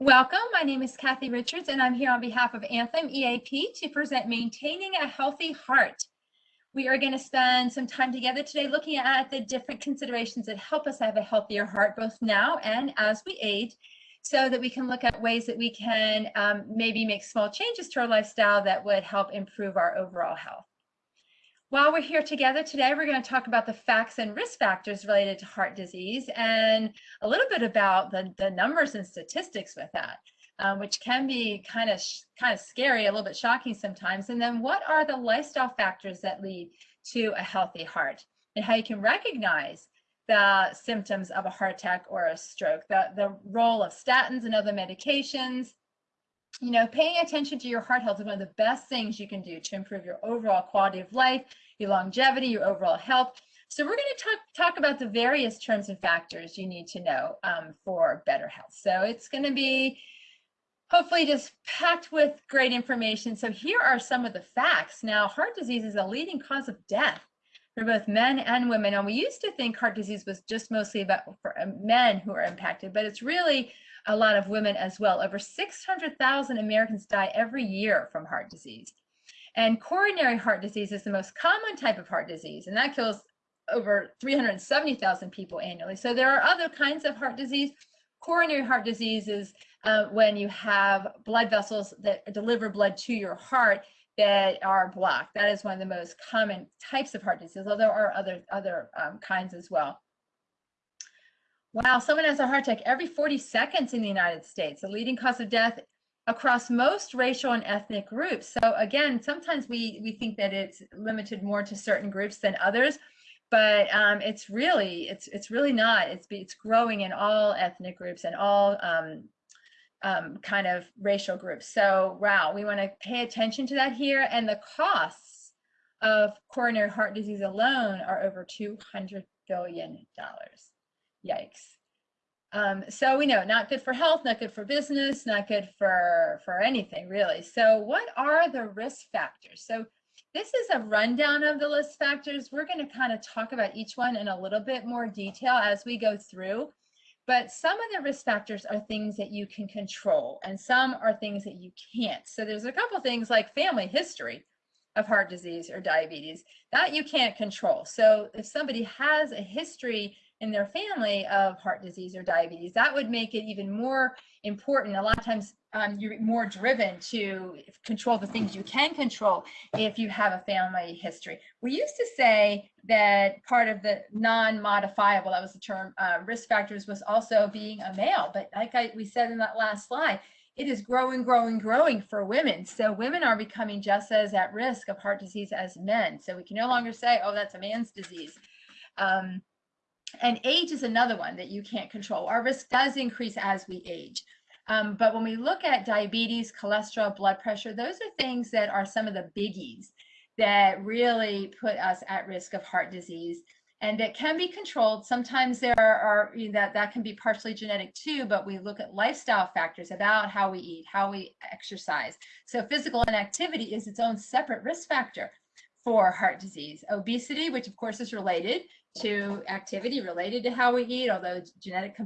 Welcome. My name is Kathy Richards, and I'm here on behalf of Anthem EAP to present Maintaining a Healthy Heart. We are going to spend some time together today looking at the different considerations that help us have a healthier heart, both now and as we age, so that we can look at ways that we can um, maybe make small changes to our lifestyle that would help improve our overall health. While we're here together today, we're going to talk about the facts and risk factors related to heart disease and a little bit about the, the numbers and statistics with that, um, which can be kind of kind of scary, a little bit shocking sometimes. And then what are the lifestyle factors that lead to a healthy heart and how you can recognize the symptoms of a heart attack or a stroke, the, the role of statins and other medications, you know, paying attention to your heart health is one of the best things you can do to improve your overall quality of life, your longevity, your overall health. So we're going to talk, talk about the various terms and factors you need to know um, for better health. So it's going to be hopefully just packed with great information. So here are some of the facts. Now, heart disease is a leading cause of death for both men and women. And we used to think heart disease was just mostly about for uh, men who are impacted, but it's really a lot of women as well. Over 600,000 Americans die every year from heart disease. And coronary heart disease is the most common type of heart disease, and that kills over 370,000 people annually. So there are other kinds of heart disease. Coronary heart disease is uh, when you have blood vessels that deliver blood to your heart that are blocked. That is one of the most common types of heart disease, although there are other, other um, kinds as well. Wow, someone has a heart attack every 40 seconds in the United States, The leading cause of death across most racial and ethnic groups. So again, sometimes we, we think that it's limited more to certain groups than others, but um, it's really, it's, it's really not. It's, it's growing in all ethnic groups and all um, um, kind of racial groups. So wow, we wanna pay attention to that here. And the costs of coronary heart disease alone are over $200 billion. Yikes. Um, so we know not good for health, not good for business, not good for, for anything really. So what are the risk factors? So this is a rundown of the risk factors. We're going to kind of talk about each one in a little bit more detail as we go through. But some of the risk factors are things that you can control and some are things that you can't. So there's a couple things like family history of heart disease or diabetes that you can't control. So if somebody has a history in their family of heart disease or diabetes. That would make it even more important. A lot of times um, you're more driven to control the things you can control if you have a family history. We used to say that part of the non-modifiable, that was the term, uh, risk factors was also being a male. But like I, we said in that last slide, it is growing, growing, growing for women. So women are becoming just as at risk of heart disease as men. So we can no longer say, oh, that's a man's disease. Um, and age is another one that you can't control. Our risk does increase as we age. Um, but when we look at diabetes, cholesterol, blood pressure, those are things that are some of the biggies that really put us at risk of heart disease and that can be controlled. Sometimes there are you know, that that can be partially genetic too, but we look at lifestyle factors about how we eat, how we exercise. So physical inactivity is its own separate risk factor for heart disease. Obesity, which of course is related to activity related to how we eat, although genetic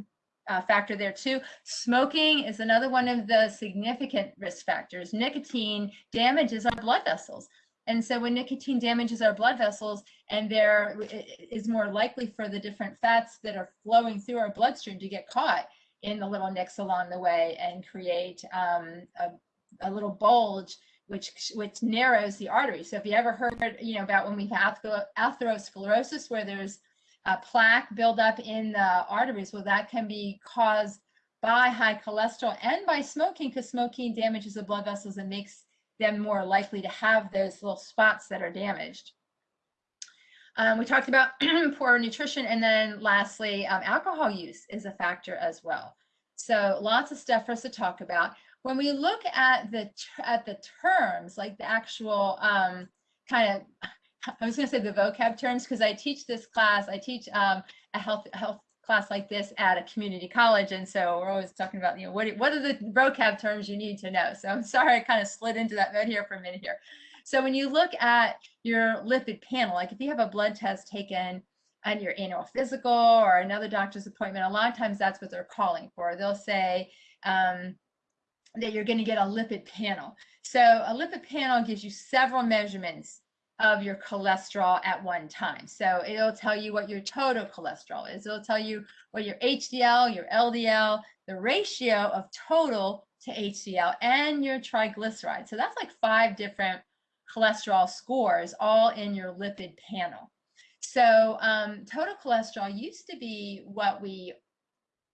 uh, factor there too. Smoking is another one of the significant risk factors. Nicotine damages our blood vessels. And so when nicotine damages our blood vessels and there is more likely for the different fats that are flowing through our bloodstream to get caught in the little nicks along the way and create um, a, a little bulge which which narrows the artery. So if you ever heard, you know, about when we have atherosclerosis, where there's a plaque buildup in the arteries, well, that can be caused by high cholesterol and by smoking, because smoking damages the blood vessels and makes them more likely to have those little spots that are damaged. Um, we talked about poor nutrition, and then lastly, um, alcohol use is a factor as well. So lots of stuff for us to talk about when we look at the at the terms, like the actual um, kind of, I was going to say the vocab terms because I teach this class. I teach um, a health health class like this at a community college, and so we're always talking about you know what what are the vocab terms you need to know. So I'm sorry I kind of slid into that mode here for a minute here. So when you look at your lipid panel, like if you have a blood test taken on your annual physical or another doctor's appointment, a lot of times that's what they're calling for. They'll say um, that you're going to get a lipid panel. So a lipid panel gives you several measurements of your cholesterol at one time. So it'll tell you what your total cholesterol is. It'll tell you what your HDL, your LDL, the ratio of total to HDL, and your triglyceride. So that's like five different cholesterol scores all in your lipid panel. So um, total cholesterol used to be what we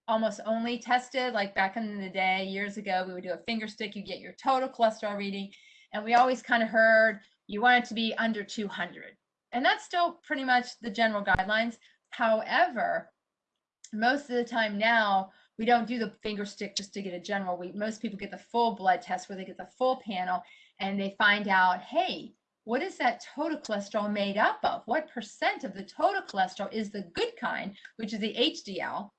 almost only tested like back in the day years ago we would do a finger stick you get your total cholesterol reading and we always kind of heard you want it to be under 200 and that's still pretty much the general guidelines. However most of the time now we don't do the finger stick just to get a general. We most people get the full blood test where they get the full panel and they find out hey what is that total cholesterol made up of? What percent of the total cholesterol is the good kind which is the hdl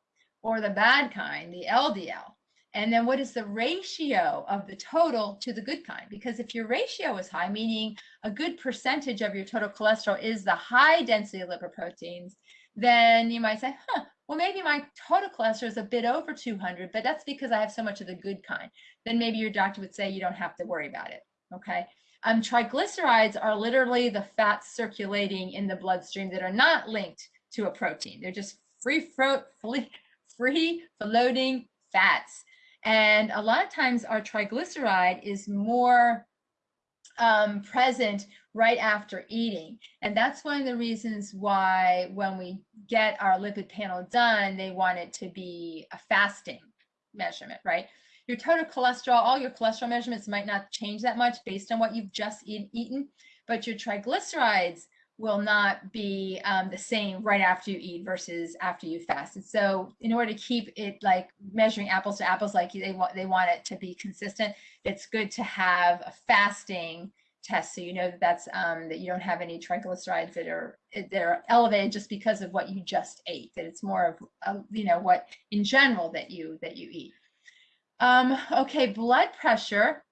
or the bad kind, the LDL. And then what is the ratio of the total to the good kind? Because if your ratio is high, meaning a good percentage of your total cholesterol is the high density lipoproteins, then you might say, huh, well, maybe my total cholesterol is a bit over 200, but that's because I have so much of the good kind. Then maybe your doctor would say you don't have to worry about it. Okay. Um, triglycerides are literally the fats circulating in the bloodstream that are not linked to a protein. They're just free, float, free, free floating fats. And a lot of times our triglyceride is more um, present right after eating. And that's one of the reasons why when we get our lipid panel done, they want it to be a fasting measurement, right? Your total cholesterol, all your cholesterol measurements might not change that much based on what you've just eat, eaten, but your triglycerides will not be um, the same right after you eat versus after you fast. And so in order to keep it like measuring apples to apples, like they want, they want it to be consistent, it's good to have a fasting test so you know that that's um, that you don't have any triglycerides that are that are elevated just because of what you just ate that it's more of uh, you know what in general that you that you eat um, okay blood pressure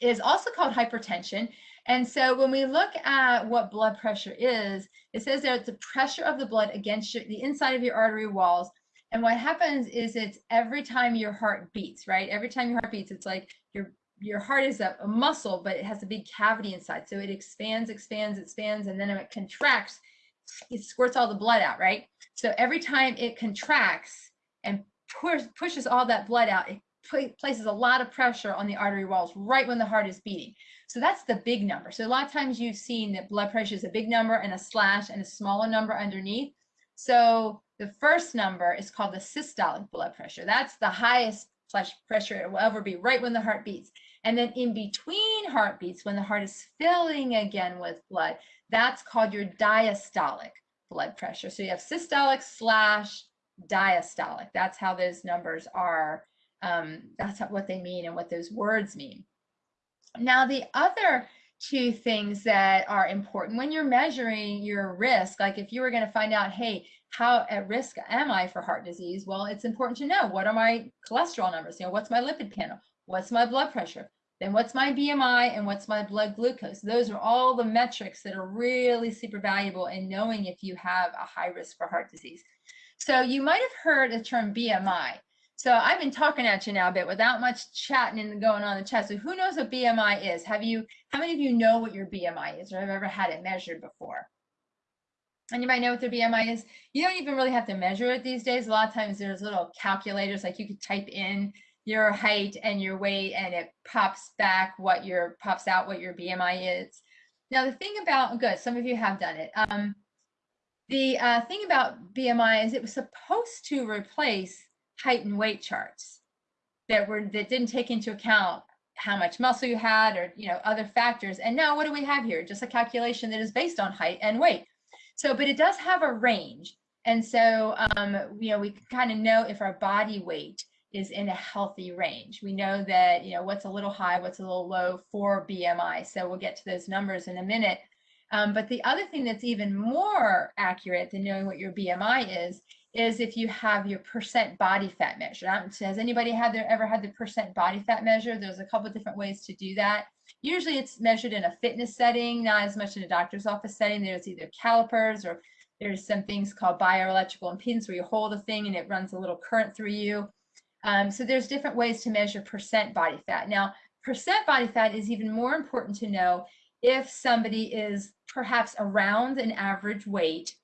is also called hypertension and so when we look at what blood pressure is, it says that it's the pressure of the blood against your, the inside of your artery walls. And what happens is it's every time your heart beats, right? Every time your heart beats, it's like your your heart is a, a muscle, but it has a big cavity inside. So it expands, expands, expands, and then it contracts, it squirts all the blood out, right? So every time it contracts and push, pushes all that blood out, it places a lot of pressure on the artery walls right when the heart is beating. So that's the big number. So a lot of times you've seen that blood pressure is a big number and a slash and a smaller number underneath. So the first number is called the systolic blood pressure. That's the highest pressure it will ever be right when the heart beats. And then in between heartbeats, when the heart is filling again with blood, that's called your diastolic blood pressure. So you have systolic slash diastolic. That's how those numbers are. Um, that's what they mean and what those words mean. Now, the other two things that are important when you're measuring your risk, like if you were going to find out, hey, how at risk am I for heart disease? Well, it's important to know what are my cholesterol numbers? You know, what's my lipid panel? What's my blood pressure? Then what's my BMI and what's my blood glucose? Those are all the metrics that are really super valuable in knowing if you have a high risk for heart disease. So you might have heard the term BMI. So I've been talking at you now a bit without much chatting and going on in the chat. So who knows what BMI is? Have you, how many of you know what your BMI is or have ever had it measured before? And you might know what their BMI is. You don't even really have to measure it these days. A lot of times there's little calculators, like you could type in your height and your weight and it pops back what your, pops out what your BMI is. Now the thing about, good, some of you have done it. Um, the uh, thing about BMI is it was supposed to replace height and weight charts that were that didn't take into account how much muscle you had or you know other factors. And now what do we have here? Just a calculation that is based on height and weight. So but it does have a range. And so um, you know we kind of know if our body weight is in a healthy range. We know that you know what's a little high what's a little low for bmi so we'll get to those numbers in a minute. Um, but the other thing that's even more accurate than knowing what your bmi is is if you have your percent body fat measure. Has anybody had their ever had the percent body fat measure? There's a couple different ways to do that. Usually it's measured in a fitness setting, not as much in a doctor's office setting. There's either calipers or There's some things called bioelectrical impedance where you hold a thing and it runs a little current through you. Um, so there's different ways to measure percent body fat. Now, percent body fat is even more important to know if somebody is perhaps around an average weight,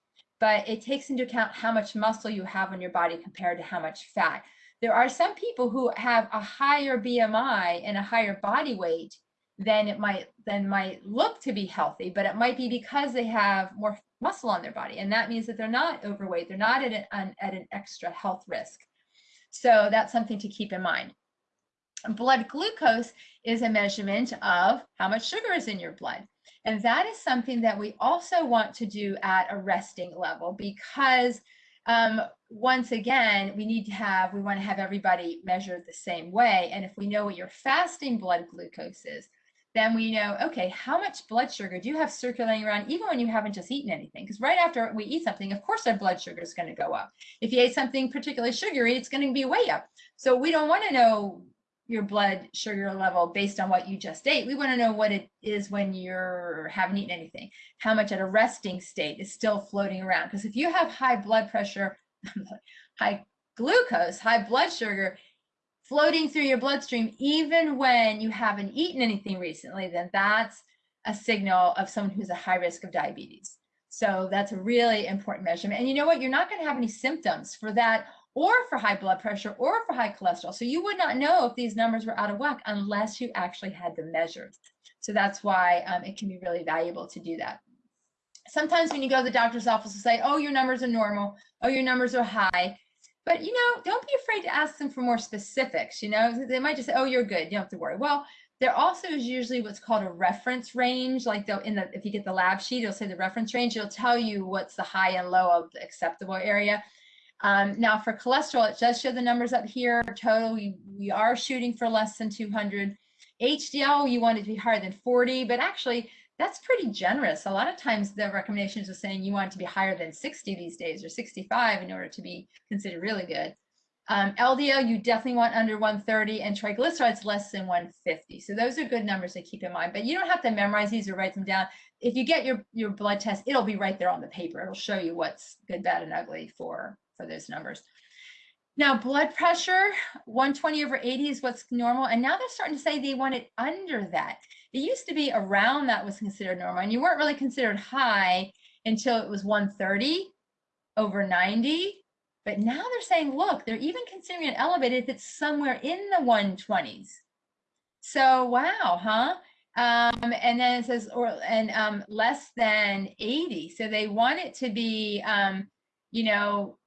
but it takes into account how much muscle you have on your body compared to how much fat. There are some people who have a higher BMI and a higher body weight than it might than might look to be healthy, but it might be because they have more muscle on their body, and that means that they're not overweight. They're not at an, at an extra health risk. So that's something to keep in mind. Blood glucose is a measurement of how much sugar is in your blood. And that is something that we also want to do at a resting level because um, once again, we need to have, we want to have everybody measured the same way. And if we know what your fasting blood glucose is, then we know, okay, how much blood sugar do you have circulating around even when you haven't just eaten anything? Because right after we eat something, of course, our blood sugar is going to go up. If you ate something particularly sugary, it's going to be way up. So we don't want to know your blood sugar level based on what you just ate. We want to know what it is when you're haven't eaten anything. How much at a resting state is still floating around. Because if you have high blood pressure, high glucose, high blood sugar floating through your bloodstream, even when you haven't eaten anything recently, then that's a signal of someone who's a high risk of diabetes. So that's a really important measurement. And you know what? You're not going to have any symptoms for that or for high blood pressure or for high cholesterol. So you would not know if these numbers were out of whack unless you actually had them measured. So that's why um, it can be really valuable to do that. Sometimes when you go to the doctor's office and say, oh, your numbers are normal, oh, your numbers are high, but you know, don't be afraid to ask them for more specifics. You know, they might just say, oh, you're good, you don't have to worry. Well, there also is usually what's called a reference range. Like in the if you get the lab sheet, it'll say the reference range. It'll tell you what's the high and low of the acceptable area. Um, now for cholesterol, it does show the numbers up here. Total, we, we are shooting for less than 200. HDL, you want it to be higher than 40, but actually that's pretty generous. A lot of times the recommendations are saying you want it to be higher than 60 these days or 65 in order to be considered really good. Um, LDL, you definitely want under 130 and triglycerides less than 150. So those are good numbers to keep in mind, but you don't have to memorize these or write them down. If you get your, your blood test, it'll be right there on the paper. It'll show you what's good, bad, and ugly for for those numbers. Now, blood pressure, 120 over 80 is what's normal. And now they're starting to say they want it under that. It used to be around that was considered normal. And you weren't really considered high until it was 130 over 90. But now they're saying, look, they're even considering it elevated if it's somewhere in the 120s. So, wow, huh? Um, and then it says, or and um, less than 80. So they want it to be, um, you know,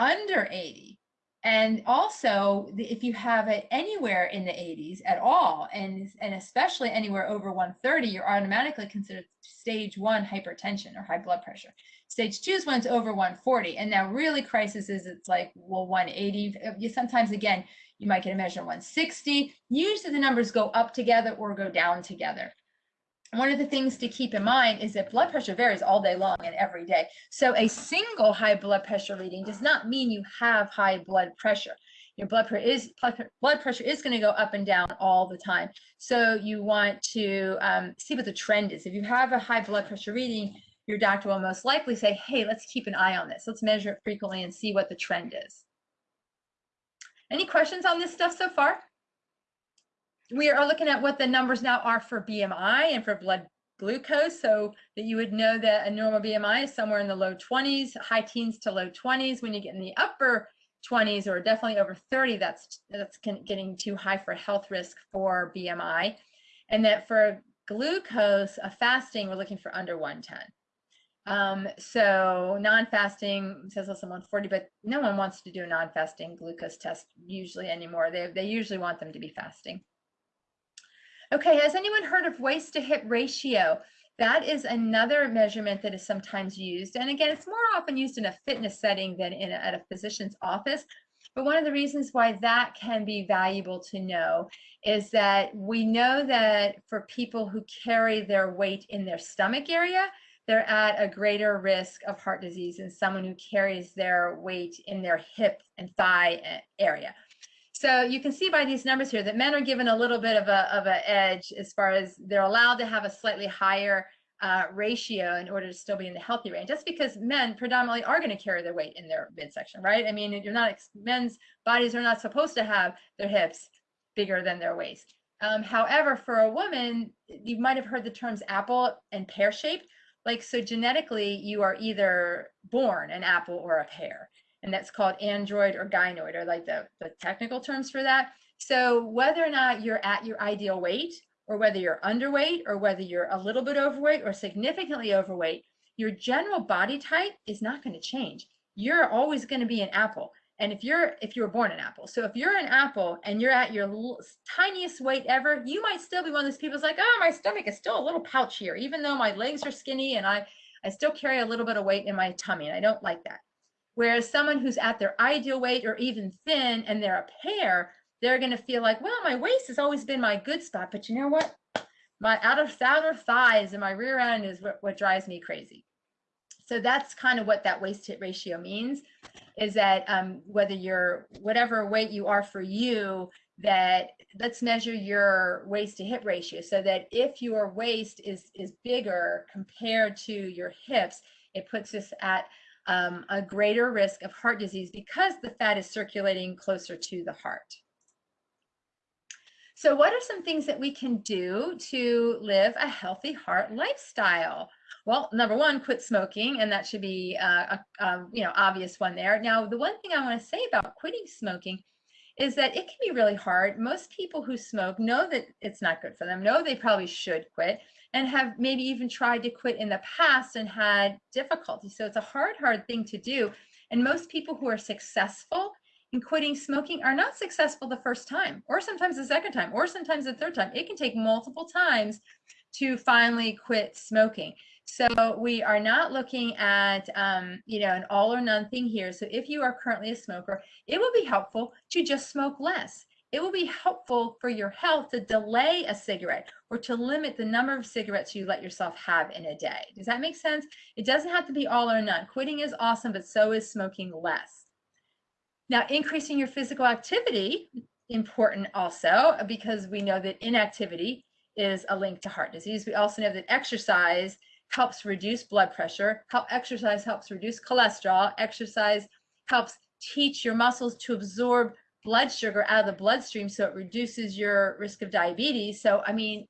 under 80. And also, if you have it anywhere in the 80s at all, and, and especially anywhere over 130, you're automatically considered stage one hypertension or high blood pressure. Stage two is when it's over 140. And now really crisis is it's like, well, 180. Uh, you sometimes, again, you might get a measure of 160. Usually the numbers go up together or go down together one of the things to keep in mind is that blood pressure varies all day long and every day. So a single high blood pressure reading does not mean you have high blood pressure. Your blood pressure is blood pressure is going to go up and down all the time. So you want to um, see what the trend is. If you have a high blood pressure reading, your doctor will most likely say, "Hey, let's keep an eye on this. Let's measure it frequently and see what the trend is." Any questions on this stuff so far? We are looking at what the numbers now are for BMI and for blood glucose so that you would know that a normal BMI is somewhere in the low 20s, high teens to low 20s. When you get in the upper 20s or definitely over 30, that's that's getting too high for health risk for BMI. And that for glucose, a fasting, we're looking for under 110. Um, so non-fasting says less than 140, but no one wants to do a non-fasting glucose test usually anymore. They, they usually want them to be fasting. Okay, has anyone heard of waist to hip ratio? That is another measurement that is sometimes used. And again, it's more often used in a fitness setting than in a, at a physician's office. But one of the reasons why that can be valuable to know is that we know that for people who carry their weight in their stomach area, they're at a greater risk of heart disease than someone who carries their weight in their hip and thigh area. So you can see by these numbers here that men are given a little bit of a of an edge as far as they're allowed to have a slightly higher uh, ratio in order to still be in the healthy range. That's because men predominantly are going to carry their weight in their midsection, right? I mean, you're not men's bodies are not supposed to have their hips bigger than their waist. Um, however, for a woman, you might have heard the terms apple and pear shape. Like, so genetically, you are either born an apple or a pear, and that's called android or gynoid, or like the, the technical terms for that. So, whether or not you're at your ideal weight, or whether you're underweight, or whether you're a little bit overweight or significantly overweight, your general body type is not going to change. You're always going to be an apple. And if you're if you were born an apple, so if you're an apple and you're at your tiniest weight ever, you might still be one of those people like, oh, my stomach is still a little pouchier, even though my legs are skinny and I I still carry a little bit of weight in my tummy, and I don't like that. Whereas someone who's at their ideal weight or even thin and they're a pear, they're going to feel like, well, my waist has always been my good spot, but you know what? My outer outer thighs and my rear end is what, what drives me crazy. So that's kind of what that waist hip ratio means is that um, whether you're whatever weight you are for you, that let's measure your waist to hip ratio so that if your waist is is bigger compared to your hips, it puts us at um, a greater risk of heart disease because the fat is circulating closer to the heart. So what are some things that we can do to live a healthy heart lifestyle? Well, number one, quit smoking, and that should be uh, a, a, you know obvious one there. Now, the one thing I want to say about quitting smoking is that it can be really hard. Most people who smoke know that it's not good for them, know they probably should quit, and have maybe even tried to quit in the past and had difficulty. So it's a hard, hard thing to do. And most people who are successful in quitting smoking are not successful the first time, or sometimes the second time, or sometimes the third time. It can take multiple times to finally quit smoking. So we are not looking at, um, you know, an all or none thing here. So if you are currently a smoker, it will be helpful to just smoke less. It will be helpful for your health to delay a cigarette or to limit the number of cigarettes you let yourself have in a day. Does that make sense? It doesn't have to be all or none. Quitting is awesome, but so is smoking less. Now, increasing your physical activity, important also, because we know that inactivity is a link to heart disease. We also know that exercise helps reduce blood pressure. Help exercise helps reduce cholesterol. Exercise helps teach your muscles to absorb blood sugar out of the bloodstream so it reduces your risk of diabetes. So I mean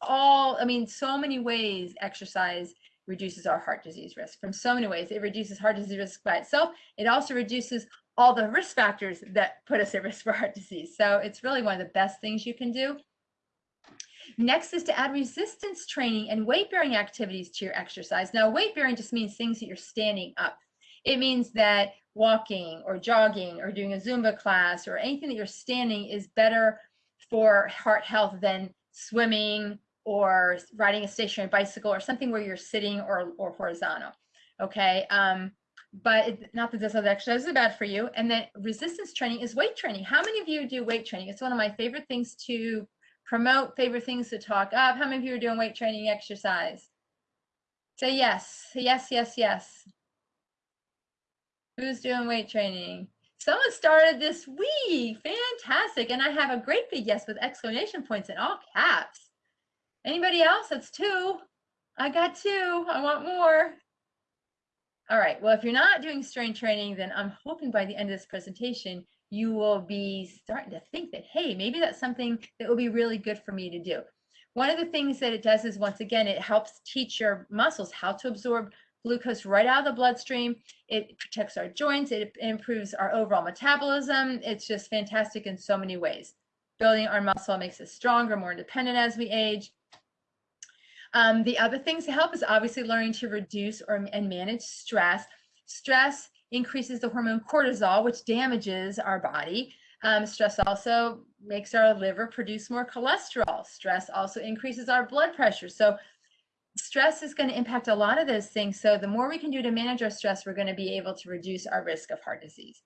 all I mean so many ways exercise reduces our heart disease risk from so many ways. It reduces heart disease risk by itself. It also reduces all the risk factors that put us at risk for heart disease. So it's really one of the best things you can do. Next is to add resistance training and weight bearing activities to your exercise. Now, weight bearing just means things that you're standing up. It means that walking or jogging or doing a Zumba class or anything that you're standing is better for heart health than swimming or riding a stationary bicycle or something where you're sitting or, or horizontal. Okay. Um, but it, not that this other exercise is bad for you. And then resistance training is weight training. How many of you do weight training? It's one of my favorite things to promote, favorite things to talk up. How many of you are doing weight training exercise? Say yes, yes, yes, yes. Who's doing weight training? Someone started this week. Fantastic. And I have a great big yes with exclamation points in all caps. Anybody else? That's two. I got two. I want more. All right. Well, if you're not doing strength training, then I'm hoping by the end of this presentation, you will be starting to think that, hey, maybe that's something that will be really good for me to do. One of the things that it does is, once again, it helps teach your muscles how to absorb glucose right out of the bloodstream. It protects our joints. It improves our overall metabolism. It's just fantastic in so many ways. Building our muscle makes us stronger, more independent as we age. Um, the other things to help is obviously learning to reduce or and manage stress. Stress increases the hormone cortisol, which damages our body. Um, stress also makes our liver produce more cholesterol. Stress also increases our blood pressure. So stress is going to impact a lot of those things. So the more we can do to manage our stress, we're going to be able to reduce our risk of heart disease.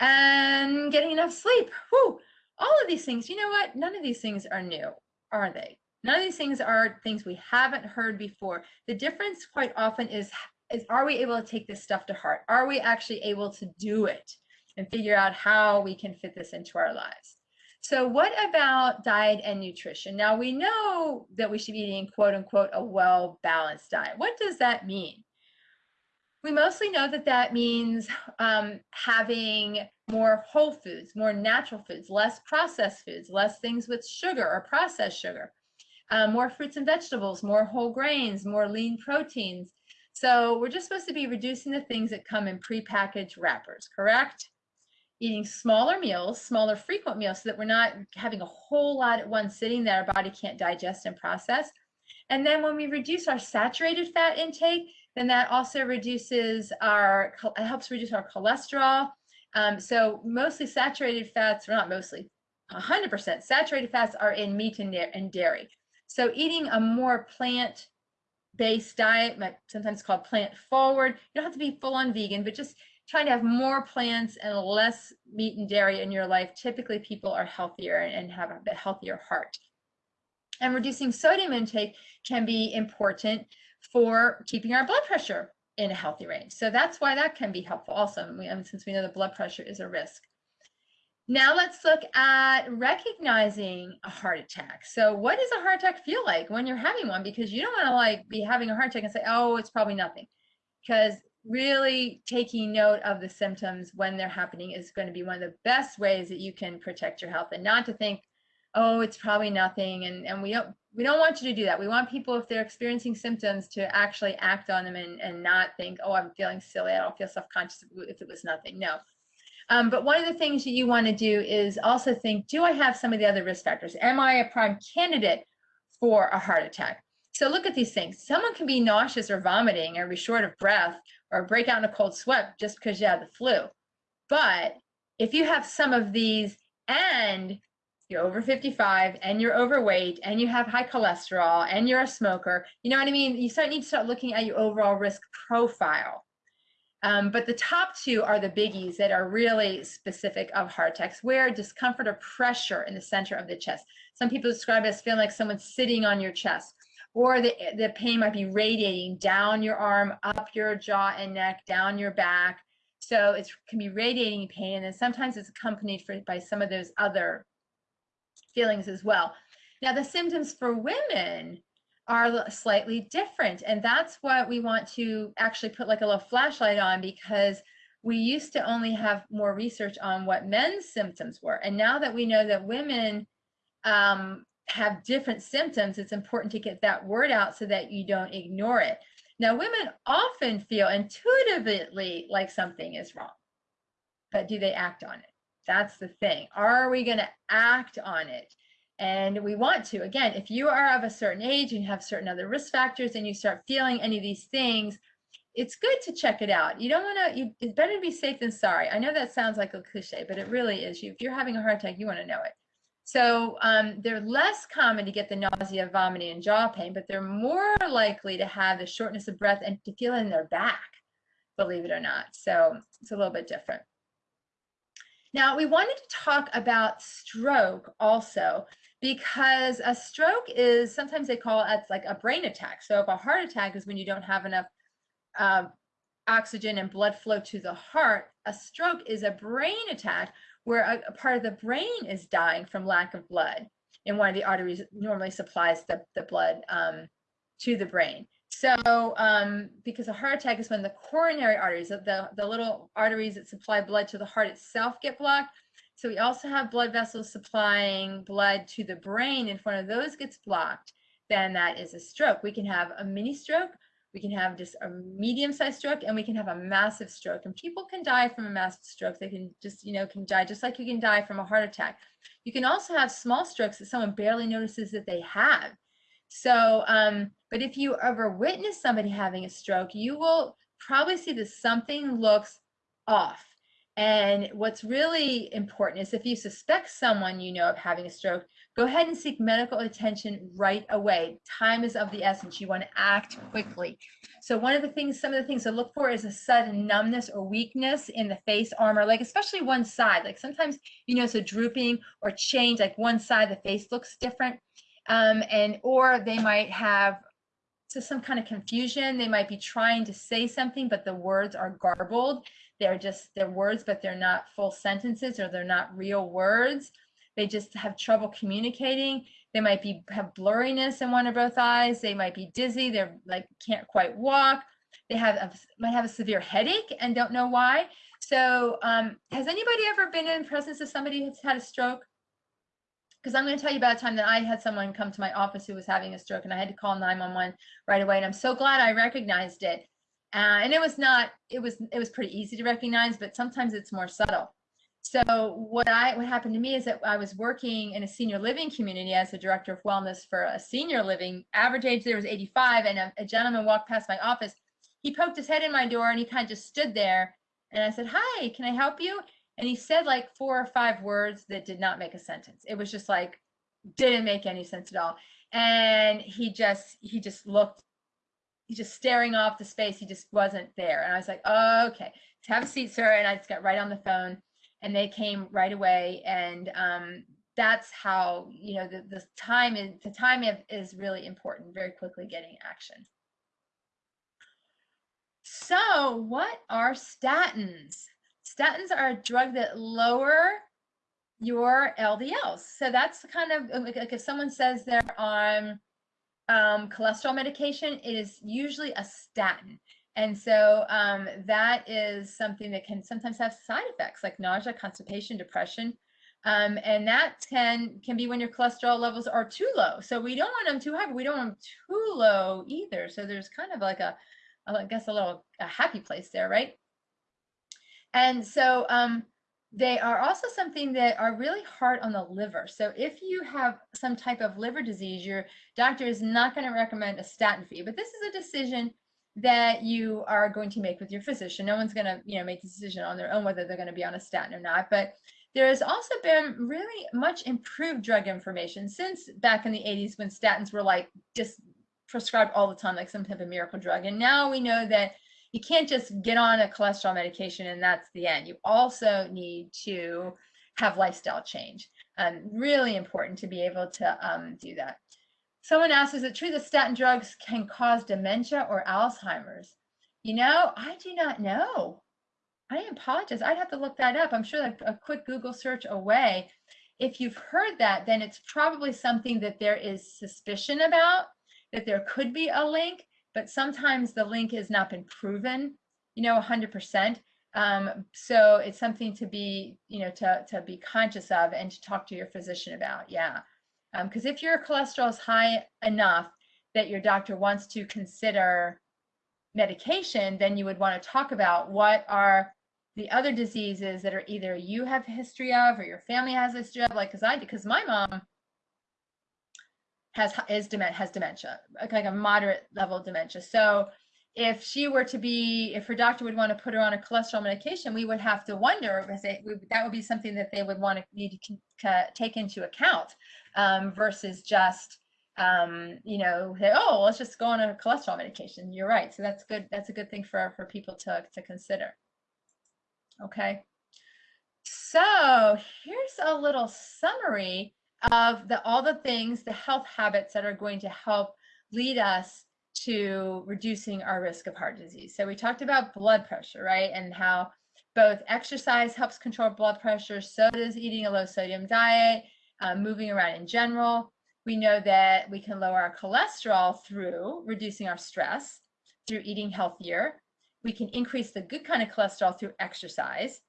And getting enough sleep. Whew, all of these things, you know what? None of these things are new, are they? None of these things are things we haven't heard before. The difference quite often is is are we able to take this stuff to heart? Are we actually able to do it and figure out how we can fit this into our lives? So what about diet and nutrition? Now we know that we should be eating quote unquote a well-balanced diet. What does that mean? We mostly know that that means um, having more whole foods, more natural foods, less processed foods, less things with sugar or processed sugar, uh, more fruits and vegetables, more whole grains, more lean proteins. So we're just supposed to be reducing the things that come in prepackaged wrappers, correct? Eating smaller meals, smaller frequent meals, so that we're not having a whole lot at one sitting that our body can't digest and process. And then when we reduce our saturated fat intake, then that also reduces our, helps reduce our cholesterol. Um, so mostly saturated fats, or not mostly, 100% saturated fats are in meat and, and dairy. So eating a more plant-based diet, sometimes called plant forward, you don't have to be full on vegan, but just trying to have more plants and less meat and dairy in your life. Typically people are healthier and have a healthier heart. And reducing sodium intake can be important for keeping our blood pressure in a healthy range. So that's why that can be helpful also, since we know the blood pressure is a risk. Now let's look at recognizing a heart attack. So what does a heart attack feel like when you're having one? Because you don't want to like be having a heart attack and say, oh, it's probably nothing. Because really taking note of the symptoms when they're happening is going to be one of the best ways that you can protect your health and not to think, oh, it's probably nothing. And, and we don't we don't want you to do that. We want people, if they're experiencing symptoms, to actually act on them and, and not think, oh, I'm feeling silly. I don't feel self-conscious if it was nothing. No. Um, but one of the things that you want to do is also think, do I have some of the other risk factors? Am I a prime candidate for a heart attack? So look at these things. Someone can be nauseous or vomiting or be short of breath or break out in a cold sweat just because you have the flu. But if you have some of these and you're over 55 and you're overweight and you have high cholesterol and you're a smoker, you know what I mean? You start, need to start looking at your overall risk profile. Um, but the top two are the biggies that are really specific of heart attacks, where discomfort or pressure in the center of the chest. Some people describe it as feeling like someone's sitting on your chest, or the, the pain might be radiating down your arm, up your jaw and neck, down your back. So it can be radiating pain, and then sometimes it's accompanied for, by some of those other feelings as well. Now, the symptoms for women are slightly different, and that's what we want to actually put like a little flashlight on because we used to only have more research on what men's symptoms were. And now that we know that women um, have different symptoms, it's important to get that word out so that you don't ignore it. Now, women often feel intuitively like something is wrong, but do they act on it? That's the thing. Are we going to act on it? And we want to. Again, if you are of a certain age and you have certain other risk factors and you start feeling any of these things, it's good to check it out. You don't want to, it's better to be safe than sorry. I know that sounds like a cliche, but it really is. If you're having a heart attack, you want to know it. So um, they're less common to get the nausea, vomiting, and jaw pain, but they're more likely to have the shortness of breath and to feel in their back, believe it or not. So it's a little bit different. Now, we wanted to talk about stroke also because a stroke is sometimes they call it like a brain attack. So if a heart attack is when you don't have enough uh, oxygen and blood flow to the heart, a stroke is a brain attack where a, a, part of the brain is dying from lack of blood. And one of the arteries normally supplies the, the blood um, to the brain. So, um, because a heart attack is when the coronary arteries, the, the little arteries that supply blood to the heart itself get blocked. So we also have blood vessels supplying blood to the brain. If one of those gets blocked, then that is a stroke. We can have a mini stroke, we can have just a medium-sized stroke, and we can have a massive stroke. And people can die from a massive stroke. They can just, you know, can die just like you can die from a heart attack. You can also have small strokes that someone barely notices that they have. So, um, but if you ever witness somebody having a stroke, you will probably see that something looks off. And what's really important is if you suspect someone you know of having a stroke, go ahead and seek medical attention right away. Time is of the essence. You want to act quickly. So one of the things, some of the things to look for is a sudden numbness or weakness in the face, arm, or leg, especially one side. Like sometimes you know, so drooping or change, like one side the face looks different um, and or they might have to some kind of confusion. They might be trying to say something, but the words are garbled. They're just they're words, but they're not full sentences or they're not real words. They just have trouble communicating. They might be have blurriness in one or both eyes. They might be dizzy. They're like can't quite walk. They have a, might have a severe headache and don't know why. So, um, has anybody ever been in presence of somebody who's had a stroke? Because I'm going to tell you about a time that I had someone come to my office who was having a stroke, and I had to call 911 right away. And I'm so glad I recognized it. Uh, and it was not. It was. It was pretty easy to recognize, but sometimes it's more subtle. So what I what happened to me is that I was working in a senior living community as a director of wellness for a senior living. Average age there was 85, and a, a gentleman walked past my office. He poked his head in my door and he kind of just stood there. And I said, "Hi, can I help you?" And he said like four or five words that did not make a sentence. It was just like didn't make any sense at all. And he just he just looked he's just staring off the space. He just wasn't there. And I was like, oh, okay, have a seat, sir. And I just got right on the phone and they came right away and um, that's how you know the, the time is the time is really important very quickly getting action. So what are statins? Statins are a drug that lower your ldls so that's kind of like if someone says they're on um, cholesterol medication it is usually a statin and so um, that is something that can sometimes have side effects like nausea, constipation, depression. Um, and that can can be when your cholesterol levels are too low. So we don't want them too high, but we don't want them too low either. So there's kind of like a, I guess a little a happy place there, right? And so um, they are also something that are really hard on the liver. So if you have some type of liver disease, your doctor is not going to recommend a statin for you. But this is a decision that you are going to make with your physician. No one's going to, you know, make the decision on their own whether they're going to be on a statin or not. But there has also been really much improved drug information since back in the 80s when statins were like just prescribed all the time, like some type of miracle drug. And now we know that you can't just get on a cholesterol medication and that's the end. You also need to have lifestyle change. Um, really important to be able to um, do that. Someone asked, is it true that statin drugs can cause dementia or Alzheimer's? You know, I do not know. I apologize. I'd have to look that up. I'm sure that a quick Google search away. If you've heard that, then it's probably something that there is suspicion about, that there could be a link, but sometimes the link has not been proven, you know, 100%. Um, so it's something to be, you know, to, to be conscious of and to talk to your physician about. Yeah. Because um, if your cholesterol is high enough that your doctor wants to consider medication, then you would want to talk about what are the other diseases that are either you have history of or your family has history of, like because I because my mom has is has dementia, like a moderate level of dementia. So if she were to be, if her doctor would want to put her on a cholesterol medication, we would have to wonder, that would be something that they would want to need to take into account um, versus just, um, you know, say, oh, let's just go on a cholesterol medication. You're right. So that's good. That's a good thing for, for people to, to consider. Okay. So here's a little summary of the all the things, the health habits that are going to help lead us to reducing our risk of heart disease. So we talked about blood pressure, right? And how both exercise helps control blood pressure, so does eating a low sodium diet, uh, moving around in general. We know that we can lower our cholesterol through reducing our stress, through eating healthier. We can increase the good kind of cholesterol through exercise.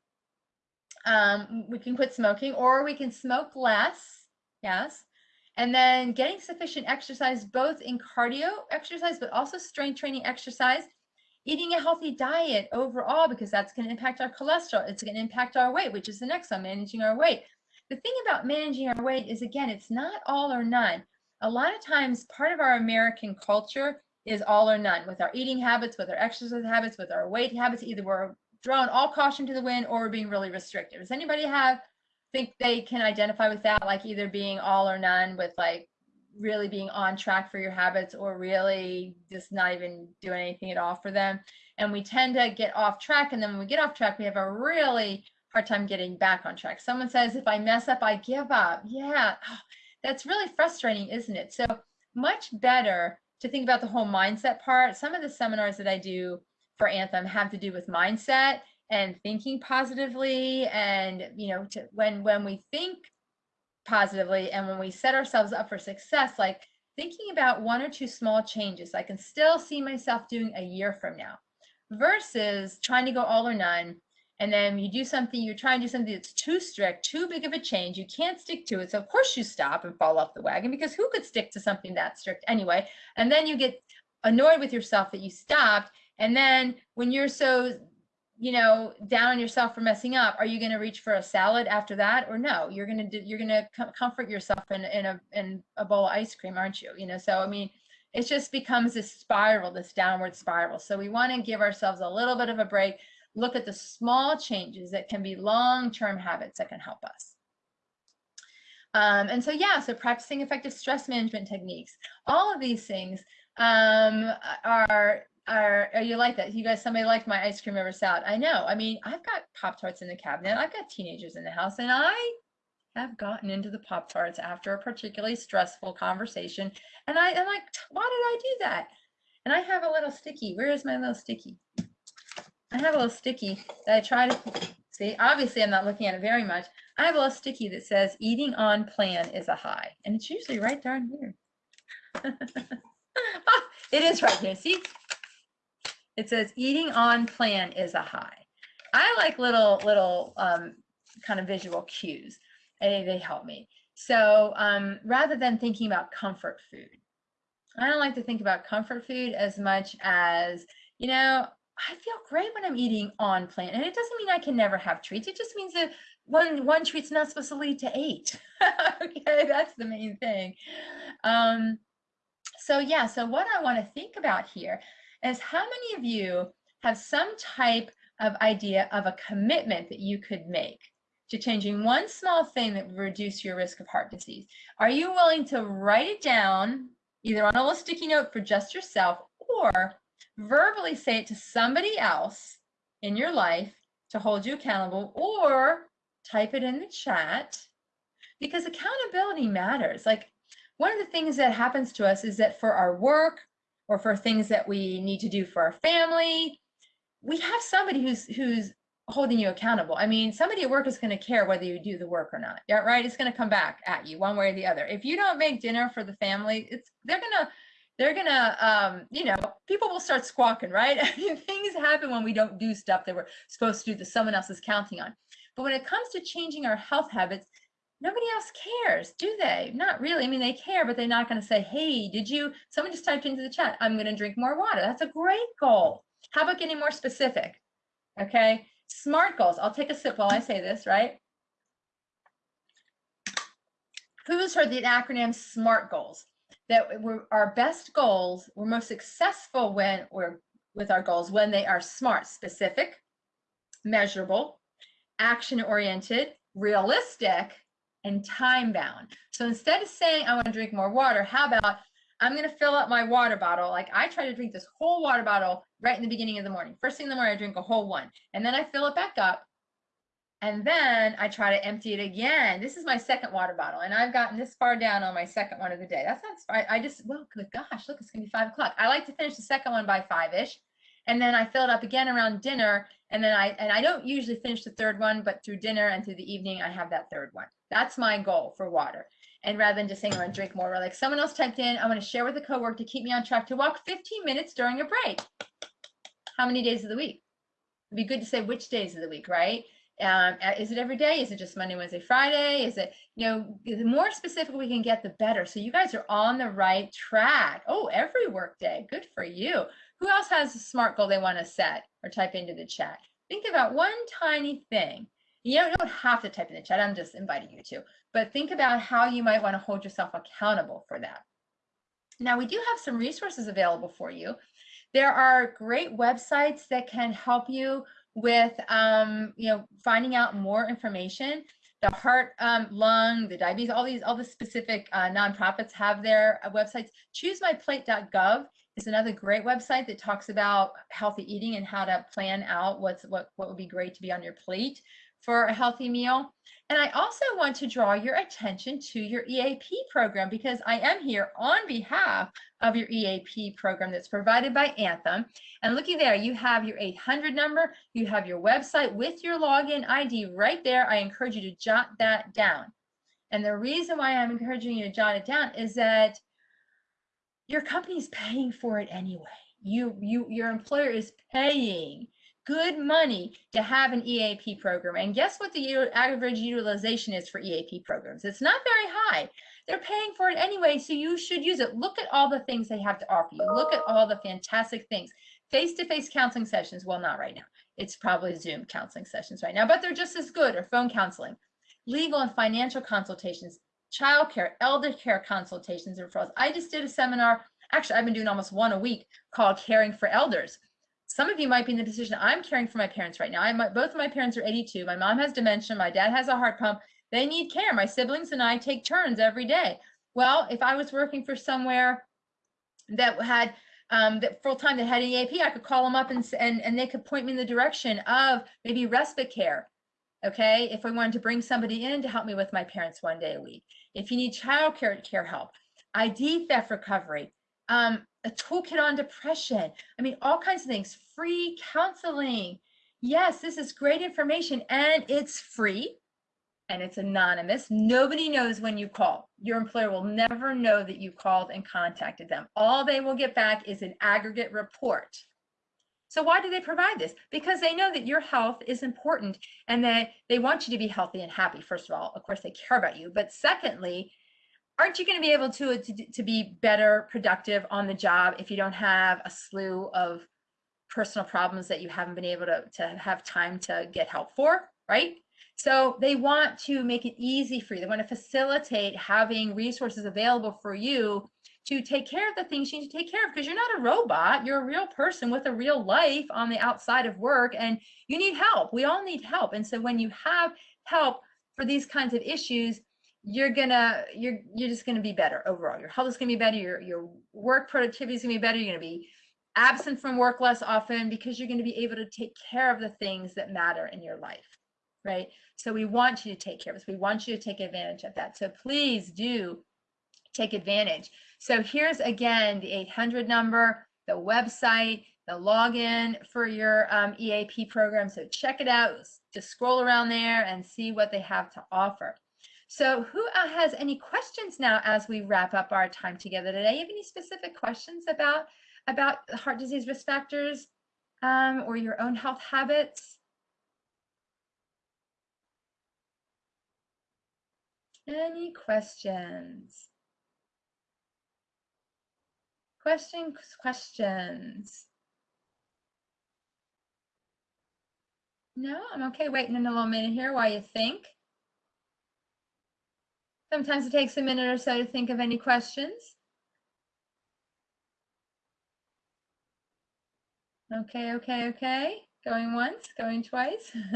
Um, we can quit smoking or we can smoke less, yes. And then getting sufficient exercise, both in cardio exercise, but also strength training exercise, eating a healthy diet overall, because that's going to impact our cholesterol. It's going to impact our weight, which is the next one, managing our weight. The thing about managing our weight is, again, it's not all or none. A lot of times, part of our American culture is all or none with our eating habits, with our exercise habits, with our weight habits. Either we're throwing all caution to the wind or we're being really restrictive. Does anybody have think they can identify with that, like either being all or none with like really being on track for your habits or really just not even doing anything at all for them. And we tend to get off track. And then when we get off track, we have a really hard time getting back on track. Someone says, if I mess up, I give up. Yeah, oh, that's really frustrating, isn't it? So much better to think about the whole mindset part. Some of the seminars that I do for Anthem have to do with mindset and thinking positively and you know to, when when we think positively and when we set ourselves up for success, like thinking about one or two small changes I can still see myself doing a year from now versus trying to go all or none. And then you do something, you're trying to do something that's too strict, too big of a change. You can't stick to it. So, of course, you stop and fall off the wagon because who could stick to something that strict anyway? And then you get annoyed with yourself that you stopped. And then when you're so you know down on yourself for messing up are you going to reach for a salad after that or no? You're going to do you're going to com- comfort yourself in, in a in a bowl of ice cream aren't you? You know so i mean it just becomes this spiral this downward spiral. So we want to give ourselves a little bit of a break look at the small changes that can be long-term habits that can help us. Um, and so yeah so practicing effective stress management techniques. All of these things um, are are, you like that? You guys, somebody liked my ice cream over salad. I know. I mean, I've got Pop Tarts in the cabinet. I've got teenagers in the house, and I have gotten into the Pop Tarts after a particularly stressful conversation. And I am like, why did I do that? And I have a little sticky. Where is my little sticky? I have a little sticky that I try to see. Obviously, I'm not looking at it very much. I have a little sticky that says eating on plan is a high. And it's usually right down here. ah, it is right here. See? It says eating on plan is a high. I like little, little um, kind of visual cues. They, they help me. So um, rather than thinking about comfort food, I don't like to think about comfort food as much as, you know, I feel great when I'm eating on plan. And it doesn't mean I can never have treats. It just means that one one treat's not supposed to lead to eight. okay, that's the main thing. Um, so yeah, so what I want to think about here is how many of you have some type of idea of a commitment that you could make to changing one small thing that would reduce your risk of heart disease? Are you willing to write it down either on a little sticky note for just yourself or verbally say it to somebody else in your life to hold you accountable or type it in the chat because accountability matters. Like one of the things that happens to us is that for our work, or for things that we need to do for our family. We have somebody who's who's holding you accountable. I mean somebody at work is going to care whether you do the work or not. Yeah right? It's going to come back at you one way or the other. If you don't make dinner for the family it's they're to they're gonna um you know people will start squawking right? I mean, things happen when we don't do stuff that we're supposed to do that someone else is counting on. But when it comes to changing our health habits nobody else cares, do they? Not really. I mean, they care, but they're not going to say, hey, did you, someone just typed into the chat, I'm going to drink more water. That's a great goal. How about getting more specific? Okay. SMART goals. I'll take a sip while I say this, right? Who's heard the acronym SMART goals? That we're, our best goals, we're most successful when we're with our goals when they are smart, specific, measurable, action oriented, realistic, and time bound. So instead of saying, I want to drink more water, how about I'm going to fill up my water bottle. Like I try to drink this whole water bottle right in the beginning of the morning. First thing in the morning, I drink a whole one. And then I fill it back up. And then I try to empty it again. This is my second water bottle. And I've gotten this far down on my second one of the day. That's not, I, I just, well, good gosh, look, it's going to be five o'clock. I like to finish the second one by five-ish. And then I fill it up again around dinner. And then I, and I don't usually finish the third one, but through dinner and through the evening, I have that third one. That's my goal for water. And rather than just saying, I want to drink more, like someone else typed in, I want to share with a coworker to keep me on track to walk 15 minutes during a break. How many days of the week? It'd be good to say which days of the week, right? Um, uh, is it every day? Is it just Monday, Wednesday, Friday? Is it, you know, the more specific we can get, the better. So you guys are on the right track. Oh, every workday. Good for you. Who else has a SMART goal they want to set or type into the chat? Think about one tiny thing you don't have to type in the chat. I'm just inviting you to. But think about how you might want to hold yourself accountable for that. Now, we do have some resources available for you. There are great websites that can help you with, um, you know, finding out more information. The heart, um, lung, the diabetes, all these, all the specific uh, nonprofits have their uh, websites. ChooseMyPlate.gov is another great website that talks about healthy eating and how to plan out what's what what would be great to be on your plate for a healthy meal. And I also want to draw your attention to your EAP program because I am here on behalf of your EAP program that's provided by Anthem. And looky there, you have your 800 number, you have your website with your login ID right there. I encourage you to jot that down. And the reason why I'm encouraging you to jot it down is that your company's paying for it anyway. You, you, your employer is paying good money to have an EAP program. And guess what the average utilization is for EAP programs? It's not very high. They're paying for it anyway, so you should use it. Look at all the things they have to offer you. Look at all the fantastic things. Face-to-face -face counseling sessions, well, not right now. It's probably Zoom counseling sessions right now, but they're just as good, or phone counseling. Legal and financial consultations, childcare, elder care consultations, and referrals. I just did a seminar, actually, I've been doing almost one a week called Caring for Elders some of you might be in the position I'm caring for my parents right now. I both of my parents are 82. My mom has dementia. My dad has a heart pump. They need care. My siblings and I take turns every day. Well, if I was working for somewhere that had um, that full time that had EAP, I could call them up and, and and they could point me in the direction of maybe respite care. Okay, if I wanted to bring somebody in to help me with my parents one day a week, if you need child care, care help, ID theft recovery, um, a toolkit on depression. I mean, all kinds of things, free counseling. Yes, this is great information and it's free and it's anonymous. Nobody knows when you call. Your employer will never know that you called and contacted them. All they will get back is an aggregate report. So why do they provide this? Because they know that your health is important and that they want you to be healthy and happy. First of all, of course, they care about you. But secondly, aren't you going to be able to, uh, to, to be better productive on the job if you don't have a slew of personal problems that you haven't been able to, to have time to get help for, right? So they want to make it easy for you. They want to facilitate having resources available for you to take care of the things you need to take care of because you're not a robot. You're a real person with a real life on the outside of work and you need help. We all need help. And so when you have help for these kinds of issues, you're gonna you're you're just gonna be better overall. Your health is gonna be better. Your your work productivity is gonna be better. You're gonna be absent from work less often because you're gonna be able to take care of the things that matter in your life, right? So we want you to take care of this. We want you to take advantage of that. So please do take advantage. So here's again the 800 number, the website, the login for your um, EAP program. So check it out. Just scroll around there and see what they have to offer. So who uh, has any questions now as we wrap up our time together today? You have any specific questions about about heart disease risk factors um, or your own health habits? Any questions? Questions, questions. No, I'm okay waiting in a little minute here while you think. Sometimes it takes a minute or so to think of any questions. Okay, okay, okay. Going once, going twice.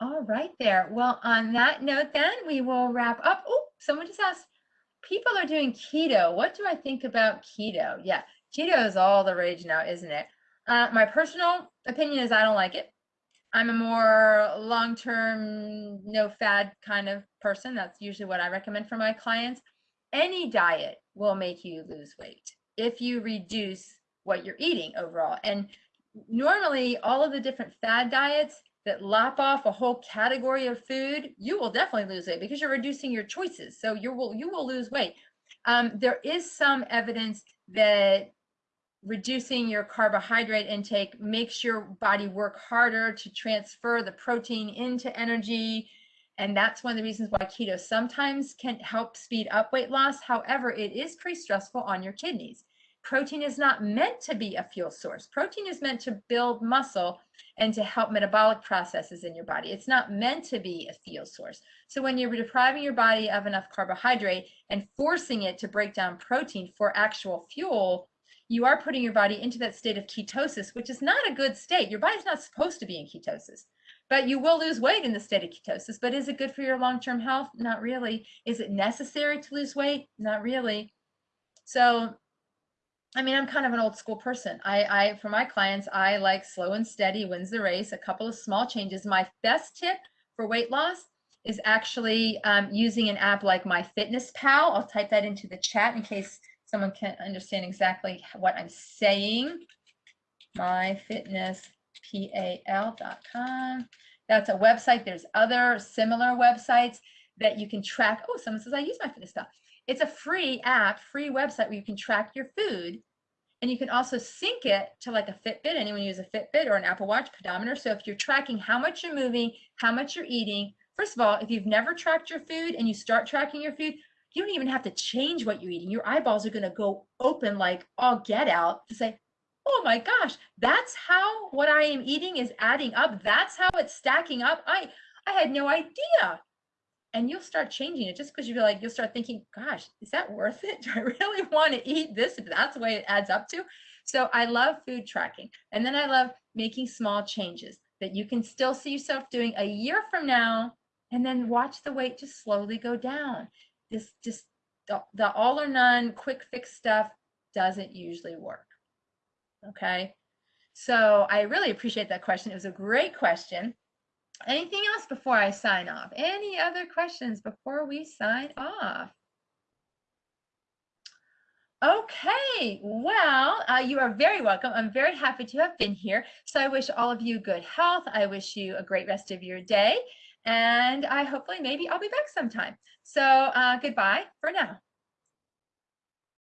All right there. Well, on that note then, we will wrap up. Oh, someone just asked, people are doing keto. What do I think about keto? Yeah, keto is all the rage now, isn't it? Uh, my personal opinion is I don't like it. I'm a more long-term, no fad kind of person. That's usually what I recommend for my clients. Any diet will make you lose weight if you reduce what you're eating overall. And normally all of the different fad diets that lop off a whole category of food, you will definitely lose weight because you're reducing your choices. So you will you will lose weight. Um, there is some evidence that reducing your carbohydrate intake makes your body work harder to transfer the protein into energy. And that's one of the reasons why keto sometimes can help speed up weight loss. However, it is pretty stressful on your kidneys. Protein is not meant to be a fuel source. Protein is meant to build muscle and to help metabolic processes in your body. It's not meant to be a fuel source. So when you're depriving your body of enough carbohydrate and forcing it to break down protein for actual fuel, you are putting your body into that state of ketosis, which is not a good state. Your body's not supposed to be in ketosis, but you will lose weight in the state of ketosis. But is it good for your long term health? Not really. Is it necessary to lose weight? Not really. So, I mean, I'm kind of an old school person. I, I, for my clients, I like slow and steady wins the race, a couple of small changes. My best tip for weight loss is actually um, using an app like MyFitnessPal. I'll type that into the chat in case someone can understand exactly what I'm saying. MyFitnessPal.com. That's a website. There's other similar websites that you can track. Oh, someone says I use my fitness stuff. It's a free app, free website where you can track your food and you can also sync it to like a Fitbit. Anyone use a Fitbit or an Apple Watch pedometer. So if you're tracking how much you're moving, how much you're eating, first of all, if you've never tracked your food and you start tracking your food, you don't even have to change what you're eating. Your eyeballs are going to go open like all get out to say, oh my gosh, that's how what I am eating is adding up. That's how it's stacking up. I, I had no idea. And you'll start changing it just because you feel like you'll start thinking, gosh, is that worth it? Do I really want to eat this if that's the way it adds up to? So I love food tracking. And then I love making small changes that you can still see yourself doing a year from now and then watch the weight just slowly go down. This just the, the all or none quick fix stuff doesn't usually work. Okay. So I really appreciate that question. It was a great question. Anything else before I sign off? Any other questions before we sign off? Okay, well, uh, you are very welcome. I'm very happy to have been here. So I wish all of you good health. I wish you a great rest of your day. And I hopefully maybe I'll be back sometime. So uh, goodbye for now.